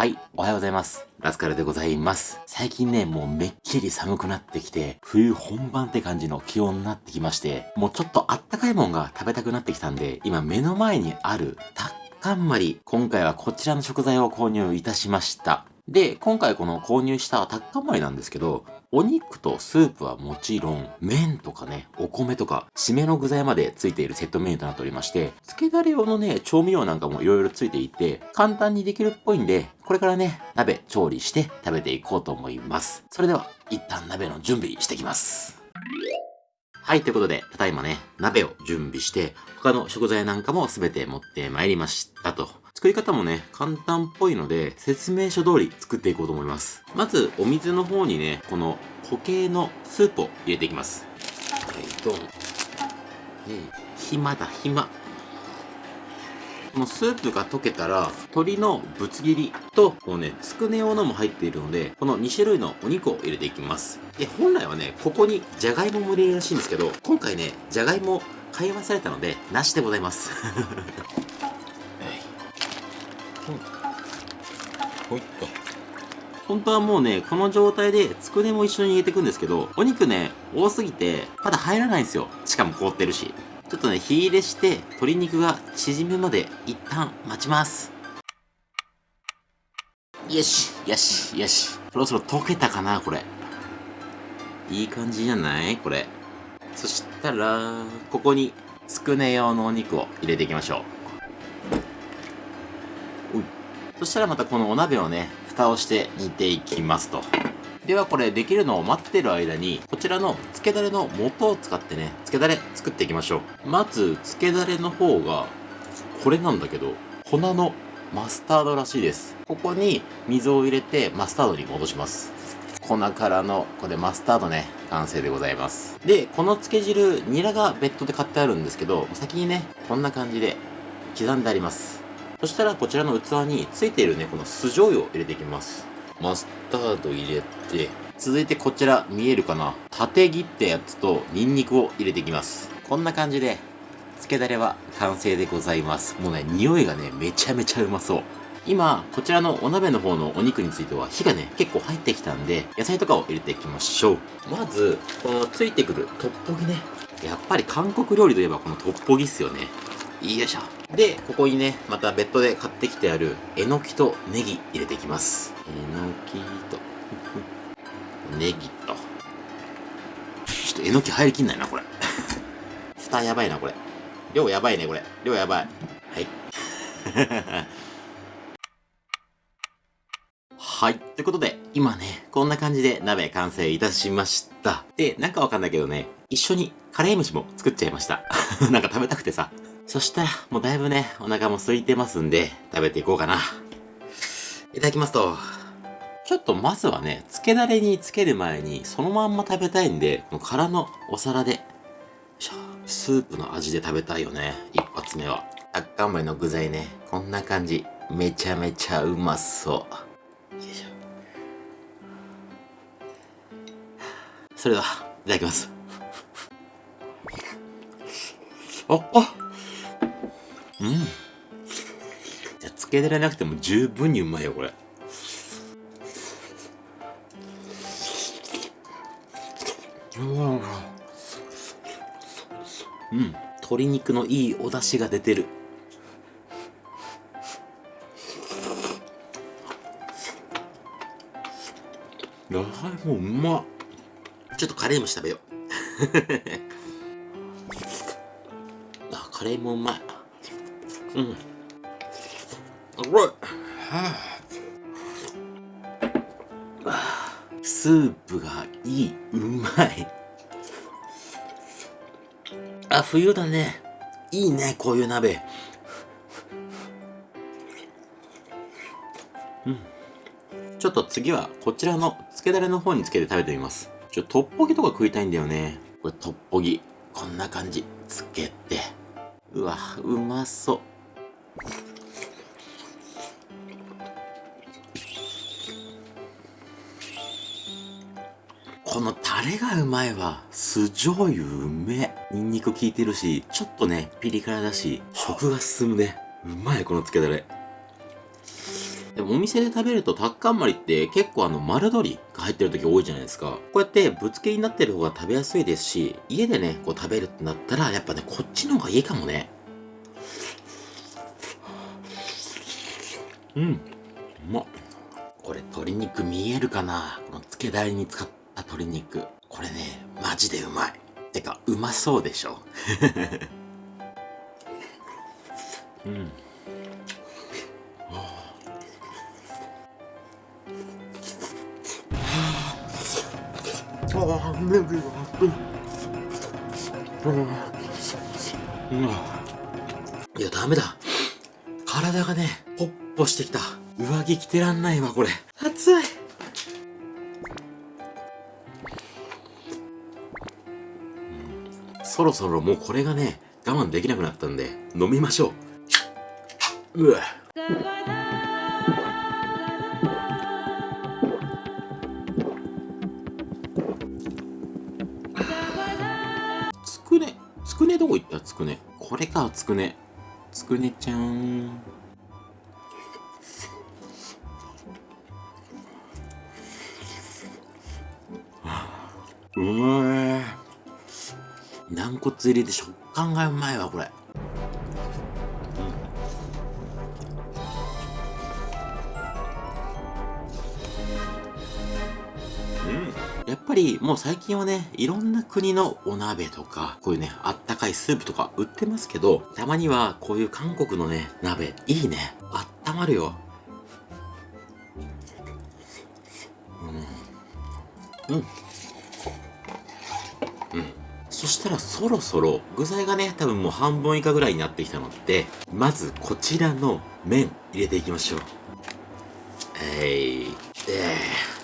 はい、おはようございます。ラスカルでございます。最近ね、もうめっきり寒くなってきて、冬本番って感じの気温になってきまして、もうちょっとあったかいもんが食べたくなってきたんで、今目の前にあるタッカンマリ、今回はこちらの食材を購入いたしました。で、今回この購入したタッカンマリなんですけど、お肉とスープはもちろん、麺とかね、お米とか、締めの具材までついているセットメニューとなっておりまして、漬けだれ用のね、調味料なんかも色々ついていて、簡単にできるっぽいんで、これからね、鍋調理して食べていこうと思います。それでは、一旦鍋の準備してきます。はい、ということで、ただいまね、鍋を準備して、他の食材なんかも全て持ってまいりましたと。作り方もね、簡単っぽいので、説明書通り作っていこうと思います。まず、お水の方にね、この固形のスープを入れていきます。はい、ドン。え暇だ、暇。このスープが溶けたら、鶏のぶつ切りと、こうね、つくね用のも入っているので、この2種類のお肉を入れていきます。で、本来はね、ここにじゃがいもも入れるらしいんですけど、今回ね、じゃがいも買い忘れたので、なしでございます。ほいっと。本当はもうね、この状態でつくねも一緒に入れていくんですけど、お肉ね、多すぎて、まだ入らないんですよ。しかも凍ってるし。ちょっとね、火入れして、鶏肉が縮むまで一旦待ちます。よし、よし、よし。そろそろ溶けたかな、これ。いい感じじゃない？これ。そしたら、ここに、つくね用のお肉を入れていきましょう。そしたらまたこのお鍋をね、蓋をして煮ていきますと。ではこれできるのを待ってる間に、こちらの漬けだれの素を使ってね、漬けだれ作っていきましょう。まず、漬けだれの方が、これなんだけど、粉のマスタードらしいです。ここに水を入れてマスタードに戻します。粉からの、これマスタードね、完成でございます。で、この漬け汁、ニラが別途で買ってあるんですけど、先にね、こんな感じで刻んであります。そしたらこちらの器についているね、この酢醤油を入れていきます。マスタード入れて、続いてこちら見えるかな？縦切ったやつとニンニクを入れていきます。こんな感じで、漬けだれは完成でございます。もうね、匂いがね、めちゃめちゃうまそう。今、こちらのお鍋の方のお肉については火がね、結構入ってきたんで、野菜とかを入れていきましょう。まず、このついてくるトッポギね。やっぱり韓国料理といえばこのトッポギっすよね。よいしょ。で、ここにね、また別途で買ってきてある、えのきとネギ入れていきます。えのきと、ネギと。ちょっとえのき入りきんないな、これ。蓋やばいな、これ。量やばいね、これ。量やばい。はい。はい。ということで、今ね、こんな感じで鍋完成いたしました。で、なんかわかんないけどね、一緒にカレー飯も作っちゃいました。なんか食べたくてさ。そしたら、もうだいぶね、お腹も空いてますんで、食べていこうかな。いただきますと。ちょっとまずはね、漬けだれにつける前に、そのまんま食べたいんで、この空のお皿で、スープの味で食べたいよね。一発目は。あっかんまりの具材ね、こんな感じ。めちゃめちゃうまそう。それでは、いただきます。あ、あうん。つけられなくても十分にうまいよ、これ。うん。鶏肉のいいお出汁が出てる。野菜もうまっ。ちょっとカレーも食べよう。あ、カレーもうまい。うん。はあ、スープがいい。うまい。あ、冬だね。いいね、こういう鍋。うん。ちょっと次はこちらの漬けだれの方につけて食べてみます。ちょ、トッポギとか食いたいんだよね。これトッポギ。こんな感じ。つけて。うわ、うまそう。このタレがうまいわ。酢醤油うめニンニク効いてるし、ちょっとね、ピリ辛だし、食が進むね。うまい、この漬けだれ。でもお店で食べるとタッカンマリって結構あの丸鶏が入ってる時多いじゃないですか。こうやってぶつけになってる方が食べやすいですし、家でね、こう食べるってなったら、やっぱね、こっちの方がいいかもね。うん。うまっ。これ鶏肉見えるかな？この漬けだれに使った鶏肉。これね、マジでうまい。てか、うまそうでしょ？うん。ああ、麺がうん。いや、ダメだ。体がね、ポッポしてきた。上着着てらんないわ、これ。暑い。そろそろもうこれがね、我慢できなくなったんで、飲みましょう。うわ。つくね、つくねどこ行った？つくね。これか、つくね。つくねちゃん。うまい。軟骨入りで食感がうまいわ、これ。やっぱりもう最近はね、いろんな国のお鍋とか、こういうね、あったかいスープとか売ってますけど、たまにはこういう韓国のね、鍋、いいね。あったまるよ。うん。うん。うん。そしたらそろそろ具材がね、多分もう半分以下ぐらいになってきたので、まずこちらの麺入れていきましょう。えい、えー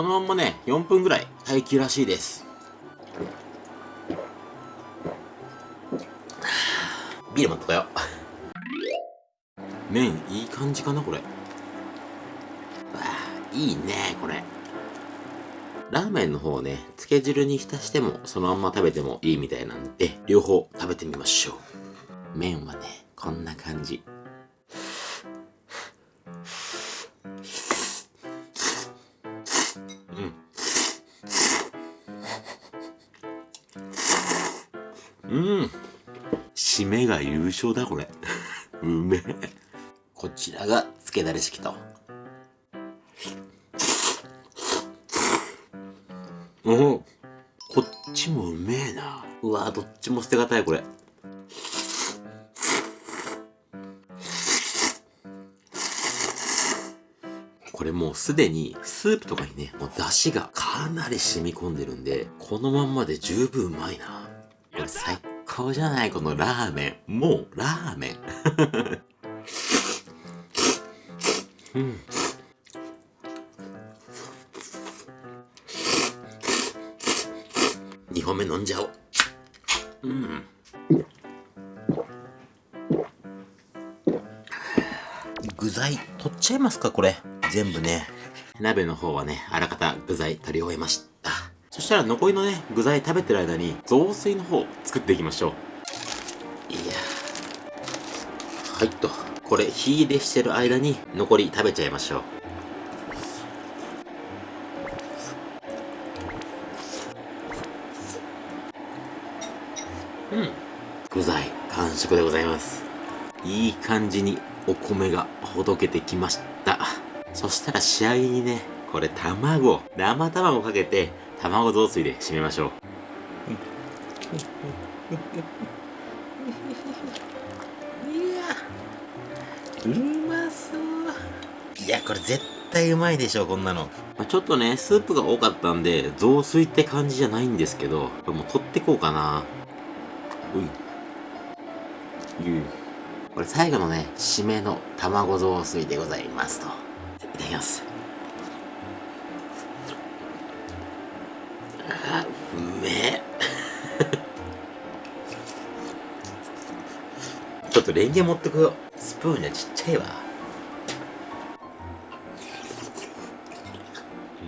このままね、4分ぐらい待機らしいです。ビール持ってこよ。麺いい感じかなこれ。いいね、これ。ラーメンの方ね、漬け汁に浸してもそのまんま食べてもいいみたいなんで、両方食べてみましょう。麺はね、こんな感じ。うん。うん締めが優勝だ、これ。うめえ。こちらが、つけだれ式と。うわどっちも捨てがたい、これ。これもうすでにスープとかにね、もう出汁がかなり染み込んでるんで、このまんまで十分うまいな。これ最高じゃないこのラーメン。もうラーメン。うん。2本目飲んじゃおう。うん。具材取っちゃいますかこれ。全部ね。鍋の方はね、あらかた具材取り終えました。そしたら残りのね、具材食べてる間に、雑炊の方作っていきましょう。いやはいと。これ、火入れしてる間に、残り食べちゃいましょう。完食でございます。いい感じにお米がほどけてきました。そしたら仕上げにね、これ卵、生卵かけて、卵雑炊で締めましょう。いや、うまそう。いや、これ絶対うまいでしょ、こんなの。まあ、ちょっとね、スープが多かったんで、雑炊って感じじゃないんですけど、これもう取ってこうかな。うい。う。これ最後のね、締めの卵雑炊でございますと。いただきます。あうめえ。ちょっとレンゲ持ってこよ。スプーンじゃちっちゃいわ。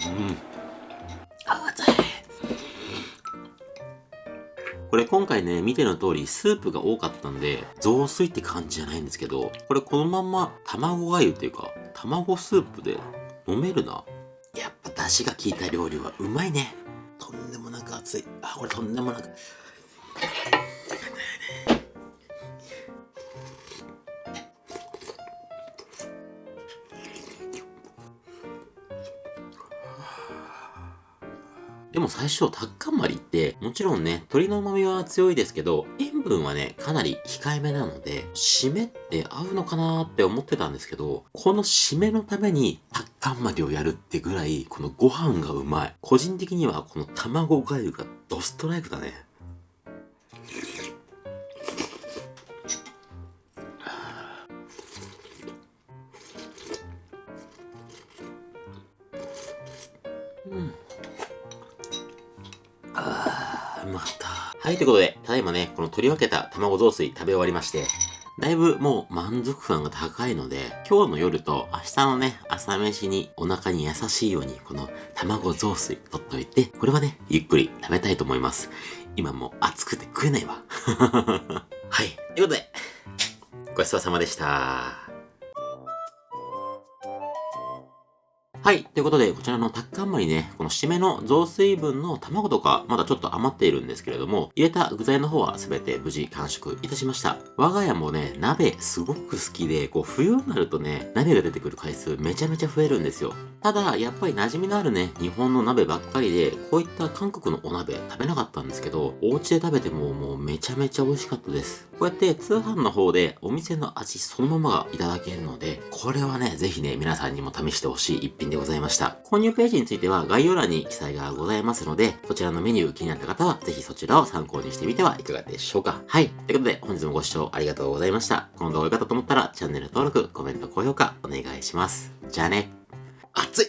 うん。これ今回ね、見ての通りスープが多かったんで、雑炊って感じじゃないんですけど、これこのまんま卵がゆっていうか、卵スープで飲めるな。やっぱ出汁が効いた料理はうまいね。とんでもなく熱い。あ、これとんでもなく。でも最初、タッカンマリって、もちろんね、鶏の旨味は強いですけど、塩分はね、かなり控えめなので、締めって合うのかなーって思ってたんですけど、この締めのためにタッカンマリをやるってぐらい、このご飯がうまい。個人的にはこの卵粥がドストライクだね。はい、ということで、ただいまね、この取り分けた卵雑炊食べ終わりまして、だいぶもう満足感が高いので、今日の夜と明日のね、朝飯にお腹に優しいように、この卵雑炊取っといて、これはね、ゆっくり食べたいと思います。今もう暑くて食えないわ。はい、ということで、ごちそうさまでした。はい。ということで、こちらのタッカンマリね、この締めの雑炊分の卵とか、まだちょっと余っているんですけれども、入れた具材の方は全て無事完食いたしました。我が家もね、鍋すごく好きで、こう冬になるとね、鍋が出てくる回数めちゃめちゃ増えるんですよ。ただ、やっぱり馴染みのあるね、日本の鍋ばっかりで、こういった韓国のお鍋食べなかったんですけど、お家で食べてももうめちゃめちゃ美味しかったです。こうやって通販の方でお店の味そのままがいただけるので、これはね、ぜひね、皆さんにも試してほしい一品でございました。購入ページについては概要欄に記載がございますので、こちらのメニュー気になった方はぜひそちらを参考にしてみてはいかがでしょうか。はい。ということで本日もご視聴ありがとうございました。この動画が良かったと思ったらチャンネル登録、コメント、高評価お願いします。じゃあね。熱い